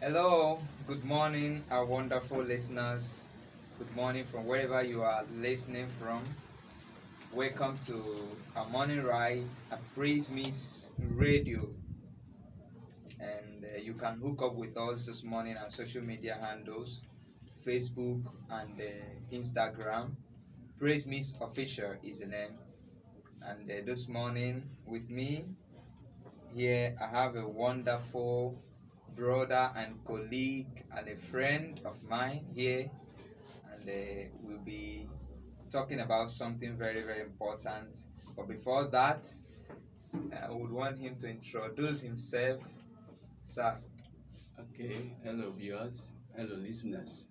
Hello, good morning, our wonderful listeners. Good morning from wherever you are listening from. Welcome to our morning ride at Praise Miss Radio. And uh, you can hook up with us this morning on social media handles Facebook and uh, Instagram. Praise Miss Official is the name. And uh, this morning with me here, I have a wonderful brother and colleague and a friend of mine here, and uh, we'll be talking about something very, very important. But before that, I would want him to introduce himself. Sir, Okay, hello viewers, hello listeners.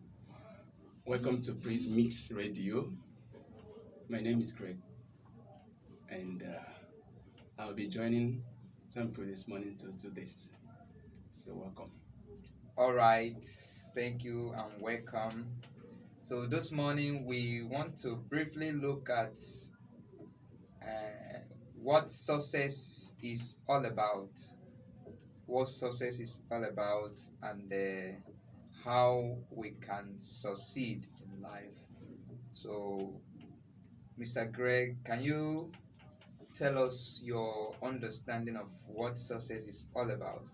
Welcome to Praise Mix Radio. My name is Greg, and uh, I'll be joining Temple this morning to do this. So welcome. all right, thank you and welcome. So, this morning we want to briefly look at uh, what success is all about. What success is all about, and uh, how we can succeed in life. So, Mr. Greg, can you tell us your understanding of what success is all about?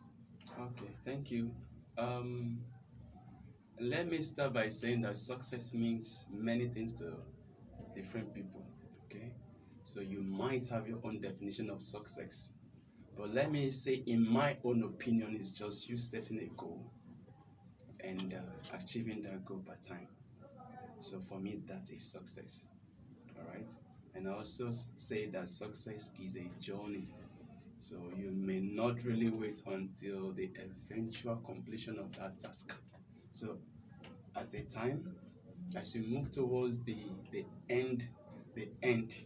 Okay, thank you. Um, let me start by saying that success means many things to different people. Okay, so you might have your own definition of success, but let me say, in my own opinion, it's just you setting a goal and uh, achieving that goal by time. So for me, that is success. All right, and I also say that success is a journey. So you may not really wait until the eventual completion of that task. So at a time, as you move towards the the end, the end.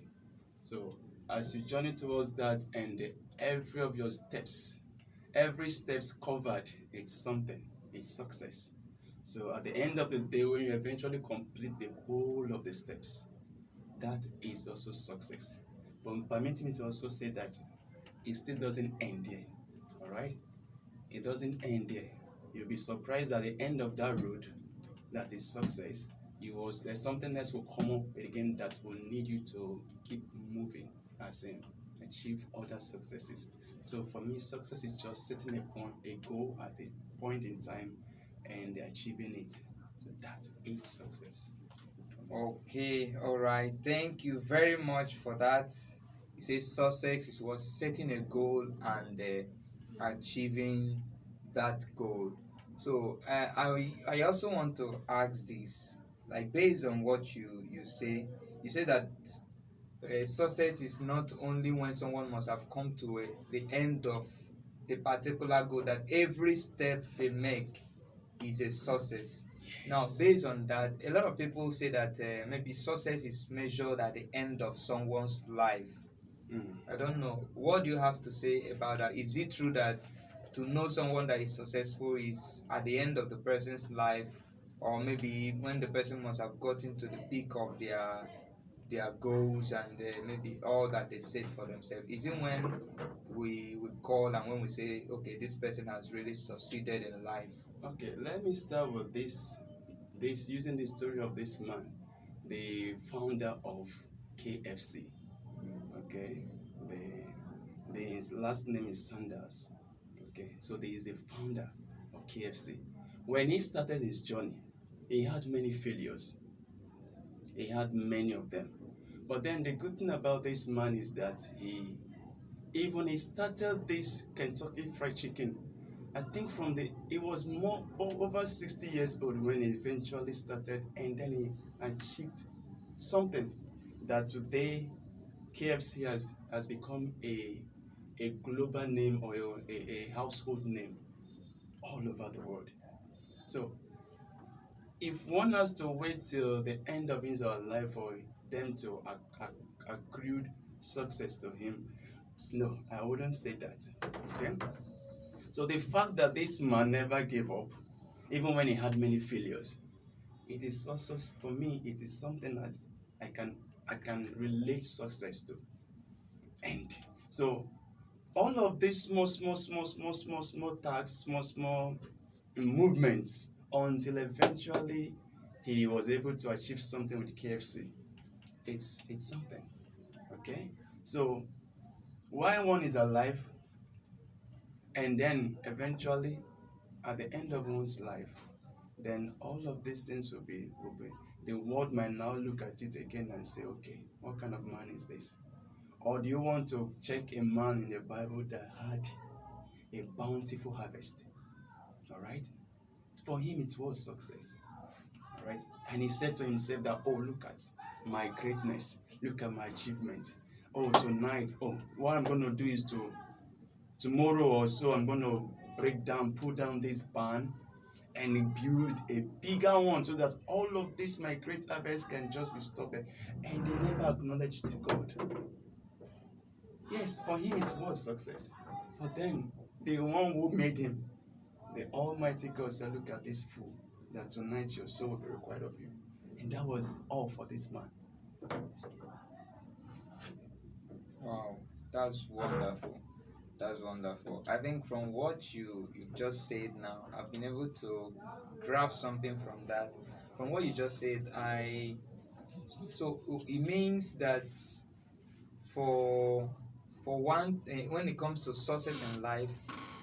So as you journey towards that end, every of your steps, every steps covered, it's something. It's success. So at the end of the day, when you eventually complete the whole of the steps, that is also success. But permit me to also say that it still doesn't end there. All right, it doesn't end there. You'll be surprised at the end of that road, that is success. You was there's something else will come up again that will need you to keep moving, as in achieve other successes. So for me, success is just setting a point, a goal at a point in time, and achieving it. So that is success. Okay, all right. Thank you very much for that. He says success is what setting a goal and uh, achieving that goal. So uh, I I also want to ask this, like based on what you you say, you say that uh, success is not only when someone must have come to a, the end of the particular goal that every step they make is a success. Now based on that a lot of people say that uh, maybe success is measured at the end of someone's life Mm. i don't know what do you have to say about that is it true that to know someone that is successful is at the end of the person's life or maybe when the person must have gotten to the peak of their their goals and uh, maybe all that they set for themselves is it when we we call and when we say okay this person has really succeeded in life Okay, let me start with this. This using the story of this man, the founder of KFC. Okay, the, the his last name is Sanders. Okay, so there is a founder of KFC. When he started his journey, he had many failures. He had many of them. But then the good thing about this man is that he even he started this Kentucky Fried Chicken. I think from the he was more over 60 years old when he eventually started, and then he achieved something that today KFC has has become a a global name or a, a, household name all over the world. So if one has to wait till the end of his life for them to ac- ac- accrue success to him, no, I wouldn't say that. Okay? So the fact that this man never gave up, even when he had many failures, it is also for me, it is something that I can I can relate success to. And so all of these small, small, small, small, small, small tasks, small, small movements until eventually he was able to achieve something with KFC. It's it's something. Okay? So why one is alive and then eventually at the end of one's life, then all of these things will be will be the world might now look at it again and say, okay, what kind of man is this? Or do you want to check a man in the Bible that had a bountiful harvest? All right? For him, it was success. All right? And he said to himself that, oh, look at my greatness. Look at my achievement. Oh, tonight, oh, what I'm going to do is to, tomorrow or so, I'm going to break down, pull down this barn and build a bigger one so that all of this my great harvest can just be stored there. And they never acknowledged to God. Yes, for him it was success. But then the one who made him, the Almighty God said, Look at this fool, that tonight your soul will be required of you. And that was all for this man. Wow, that's wonderful. That's wonderful. I think from what you you just said now, I've been able to grab something from that. From what you just said, I so it means that for for one eh, when it comes to success in life,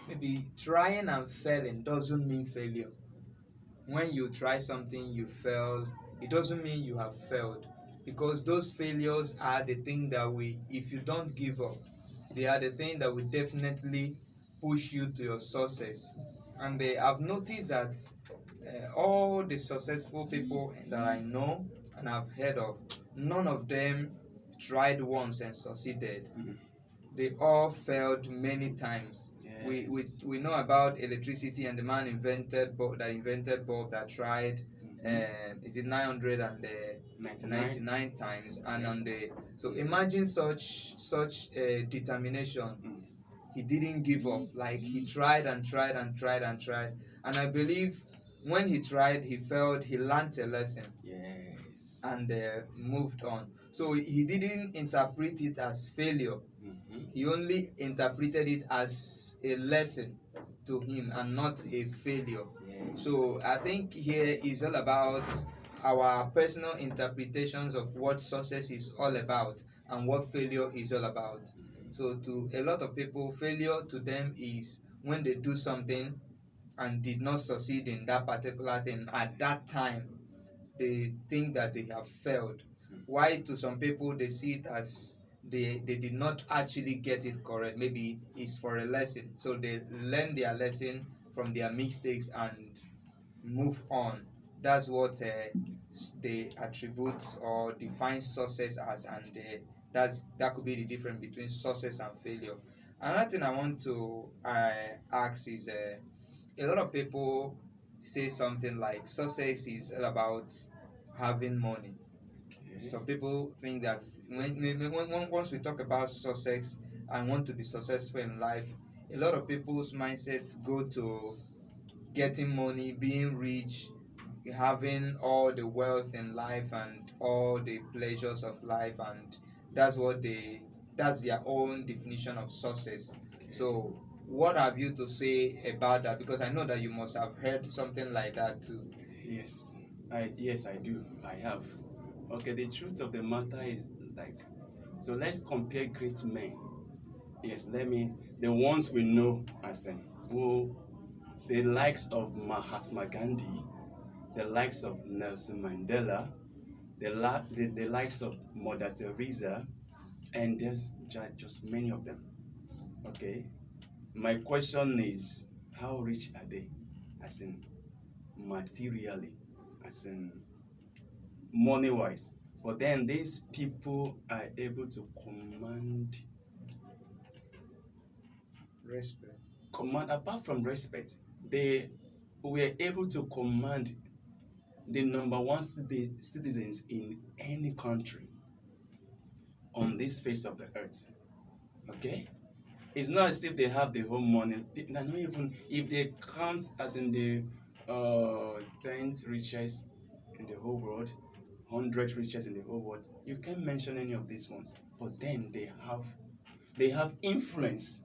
maybe trying and failing doesn't mean failure. When you try something, you fail, it doesn't mean you have failed because those failures are the thing that we if you don't give up they are the thing that will definitely push you to your success and uh, i've noticed that uh, all the successful people that i know and i've heard of none of them tried once and succeeded Mhm. they all failed many times we, we we know about electricity and the man invented bulb that invented bulb that tried Mhm. uh, is it 900 and uh, 99. 99 times and on the so imagine such such uh, determination Mm. he didn't give up like he tried and tried and tried and tried and i believe when he tried he failed he learned a lesson Yes. and uh, moved on so he didn't interpret it as failure Mhm. he only interpreted it as a lesson to him and not a failure Yes. so I think here is all about our personal interpretations of what success is all about and what failure is all about. So to a lot of people, failure to them is when they do something and did not succeed in that particular thing at that time, they think that they have failed. Why to some people they see it as they they did not actually get it correct. Maybe it's for a lesson. So they learn their lesson from their mistakes and move on. That's what uh, they attribute or define success as, and uh, that's that could be the difference between success and failure. Another thing I want to uh, ask is uh, a lot of people say something like success is all about having money. Okay. Some people think that when, when, once we talk about success and want to be successful in life, a lot of people's mindsets go to getting money, being rich, having all the wealth in life and all the pleasures of life, and that's what they that's their own definition of success. Okay. So, what have you to say about that? Because I know that you must have heard something like that too. Yes, I yes I do. I have. Okay, the truth of the matter is like, so let's compare great men. Yes, let me the ones we know as in who, the likes of Mahatma Gandhi, the likes of Nelson Mandela, the la, the, the likes of Mother Teresa, and there's ju- just many of them. Okay, my question is, how rich are they? As in materially, as in money wise. But then these people are able to command Respect. command apart from respect, they were able to command the number one citi- citizens in any country on this face of the earth. Okay? It's not as if they have the whole money. They, not even if they count as in the uh tenth richest in the whole world, hundred richest in the whole world. You can't mention any of these ones. But then they have they have influence.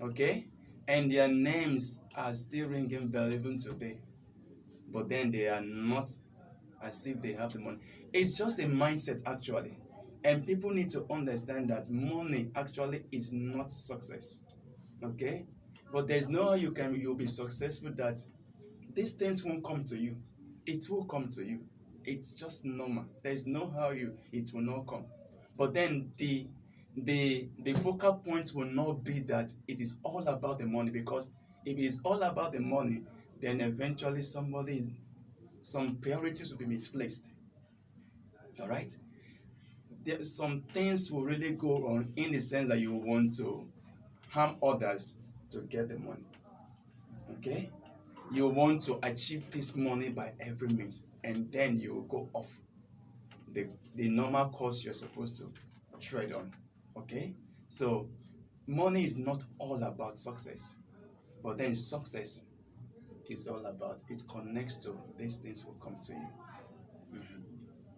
Okay? and their names are still ringing bell even today. But then they are not as if they have the money. It's just a mindset actually. And people need to understand that money actually is not success. Okay? But there's no how you can you'll be successful that these things won't come to you. It will come to you. It's just normal. There's no how you it will not come. But then the the the focal point will not be that it is all about the money because if it is all about the money, then mm-hmm. eventually somebody is some priorities will be misplaced. All right. There some things will really go wrong in the sense that you want to harm others to get the money. Okay? You want to achieve this money by every means, and then you will go off the, the normal course you're supposed to tread on. Okay? So, money is not all about success, but then success is all about it connects to these things will come to you. Mhm.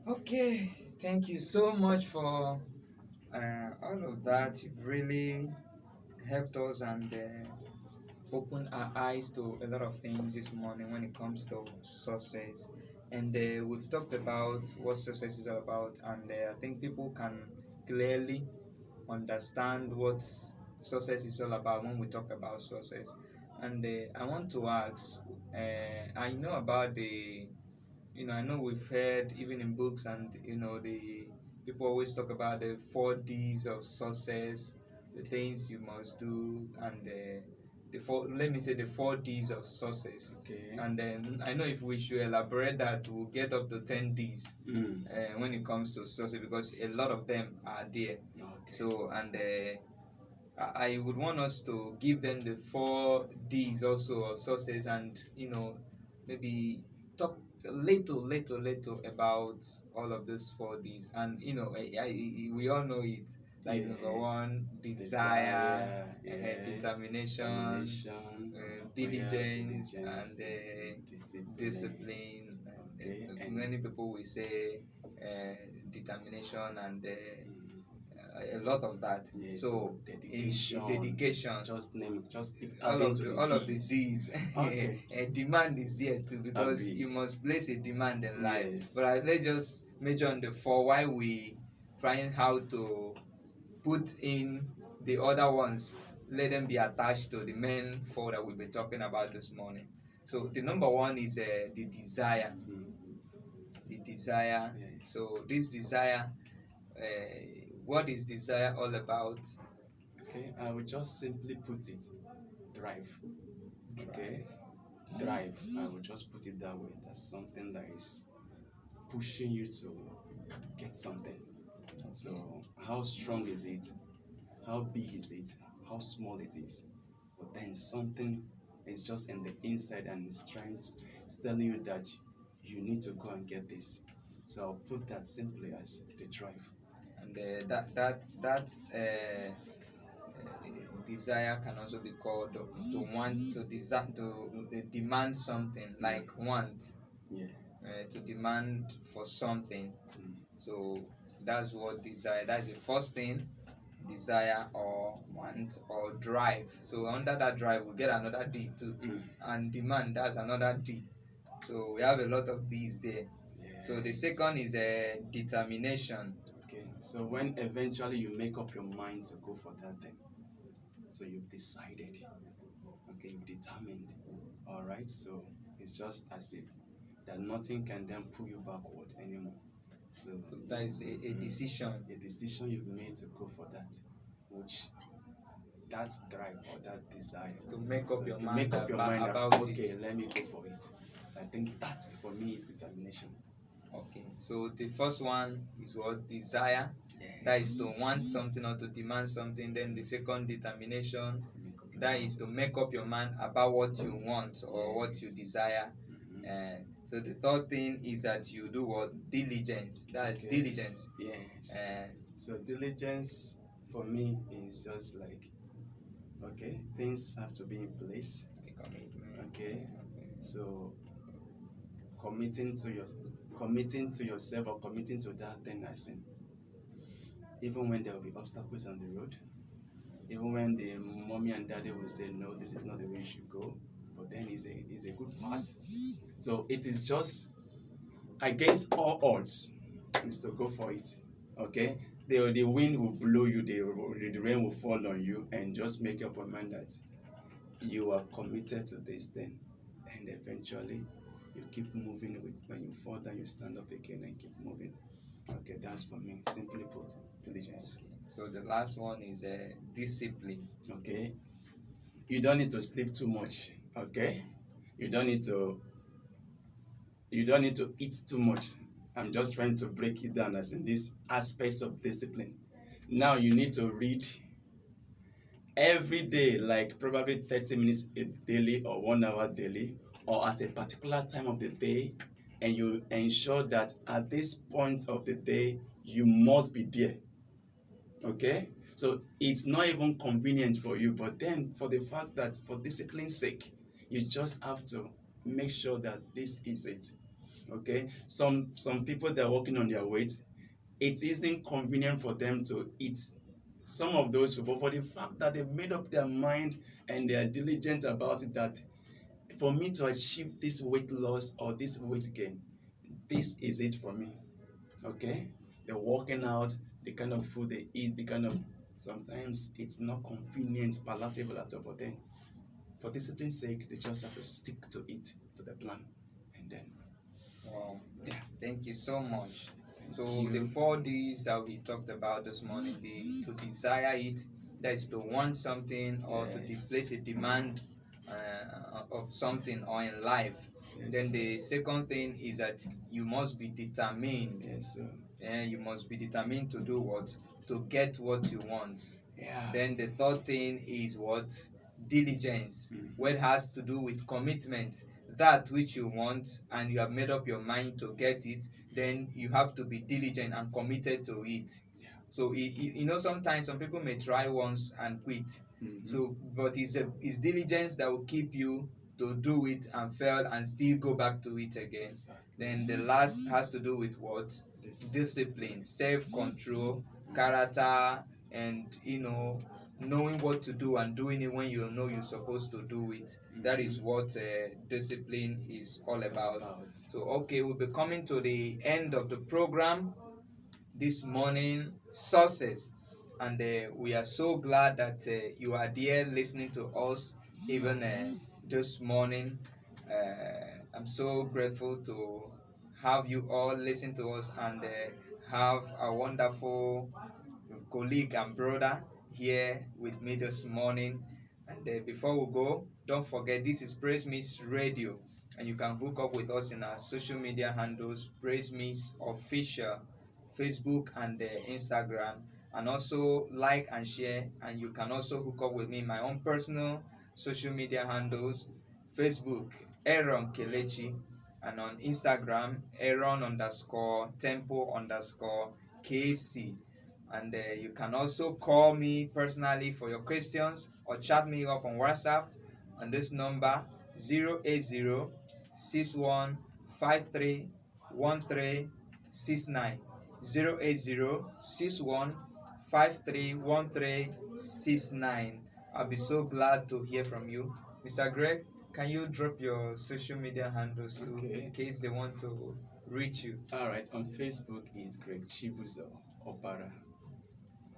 Okay, thank you so much for uh, all of that. You've really helped us and uh, opened our eyes to a lot of things this morning when it comes to success. And uh, we've talked about what success is all about, and uh, I think people can clearly understand what success is all about when we talk about success. And uh, I want to ask, uh, I know about the you know, I know we've heard even in books and you know the people always talk about the four D's of success, the things you must do, and uh, the four. Let me say the four D's of success. Okay. And then I know if we should elaborate that, we'll get up to ten D's Mm. uh, when it comes to success because a lot of them are there. Okay. So and uh, I would want us to give them the four D's also of success, and you know maybe talk a little, little, little about all of those four D's. And you know, I, I, we all know it. Like number Yes. one, desire, Desire, uh, yes, determination, determination, uh, prayer, diligence, diligence, and uh, discipline. discipline. Okay, and- many people will say determination and Mm. A lot of that. Yes, so dedication. in, dedication. Just name, just all of the, all of the Ds. D's. Okay. a demand is here too because you must place a demand in life. Yes. But uh, let's just major on the four while we find how to put in the other ones. Let them be attached to the main four that we'll be talking about this morning. So the number one is uh, the desire. Mm. The desire. Yes. So this desire, uh, what is desire all about? Okay, I will just simply put it drive. Okay, drive. I will just put it that way. That's something that is pushing you to get something. So, how strong is it? How big is it? How small it is? But then something is just in the inside and it's trying to, it's telling you that you need to go and get this. So I'll put that simply as the drive. And uh, that that that uh, uh, desire can also be called to, to want to desire to uh, demand something like want Yeah. uh, to demand for something. Mm. so that's what desire that's the first thing desire or want or drive. So under that drive we get another d too. Mm. and demand that's another d. So we have a lot of these there. So the second is a determination so when eventually you make up your mind to go for that thing, so you've decided, okay, you've determined, all right, so it's just as if that nothing can then pull you backward anymore. So so that is a, a mm. decision a decision you've made to go for that, which that drive or that desire to make up So your mind, make up your about, mind about okay, it. let me go for it. So I think that for me is determination. Okay, so the first one is what desire, that is to want something or to demand something. Then the second determination, To make up your that is to make up your mind about what you want or what you Yes. desire. Mhm. Uh, so the third thing is that you do what diligence. That is Okay. diligence. Yes. Uh, So diligence for me is just like okay, things have to be in place. Okay. So committing to your committing to yourself or committing to that thing I in even when there will be obstacles on the road, even when the mommy and daddy will say no, this is not the way you should go, but then it's a it's a good part. So it is just against all odds is to go for it. Okay, the the wind will blow you, the the rain will fall on you, and just make up your mind that you are committed to this thing, and eventually you keep moving with when you fall down you stand up again and keep moving. Okay that's for me. Simply put diligence So the last one is uh, discipline. okay. You don't need to sleep too much okay? You don't need to you don't need to eat too much. I'm just trying to break it down as in these aspects of discipline. Now you need to read every day like probably 30 minutes a daily or one hour daily or at a particular time of the day and you ensure that at this point of the day you must be there. Okay? So it's not even convenient for you but then for the fact that for discipline's sake you just have to make sure that this is it. Okay? Some some people that are working on their weight. It isn't convenient for them to eat. Some of those people for the fact that they've made up their mind and they are diligent about it that for me to achieve this weight loss or this weight gain this is it for me okay they're working out the kind of food they eat the kind of sometimes it's not convenient palatable at all but then for discipline's sake they just have to stick to it to the plan and then Wow. Yeah, thank you so much. thank So you. the four D's that we talked about this morning, the to desire it, that is to want something or to Yes. place a demand uh, of something or in life. yes. Then the second thing is that you must be determined. yes uh, And you must be determined to do what? To get what you want. yeah Then the third thing is what? Diligence, Mm. what has to do with commitment. That which you want and you have made up your mind to get it, then you have to be diligent and committed to it. Yeah. So i- i- you know sometimes some people may try once and quit. Mhm. So but it's a it's diligence that will keep you to do it and fail and still go back to it again. Sir. Then the last has to do with what? This- discipline, self-control, character, and you know knowing what to do and doing it when you know you're supposed to do it. That is what uh, discipline is all about. About. So okay, we'll be coming to the end of the program this morning. Success, and uh, we are so glad that uh, you are there listening to us even uh, this morning. Uh, I'm so grateful to have you all listen to us and uh, have a wonderful colleague and brother here with me this morning. And uh, before we go, don't forget this is Praise Miss Radio, and you can hook up with us in our social media handles Praise Miss Official, Facebook and Instagram, and also like and share. And you can also hook up with me my own personal social media handles Facebook Aaron Kelechi, and on Instagram Aaron underscore Tempo underscore KC. And uh, you can also call me personally for your questions or chat me up on WhatsApp on this number 080 61 53 1369. 080 61 53 1369. I'll be so glad to hear from you. Mr. Greg, can you drop your social media handles too Okay. in case they want to reach you? All right, on Facebook is Greg Chibuzo Opara.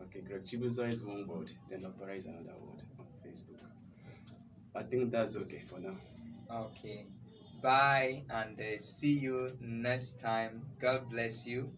Okay, Greg Chibuzo is one word, then Opara is another word on Facebook. I think that's okay for now. Okay. Bye and uh, see you next time. God bless you.